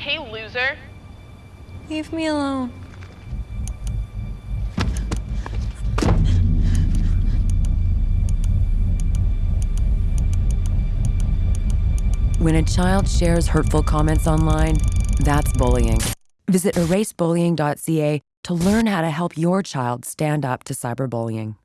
Hey, loser. Leave me alone. When a child shares hurtful comments online, that's bullying. Visit erasebullying.ca to learn how to help your child stand up to cyberbullying.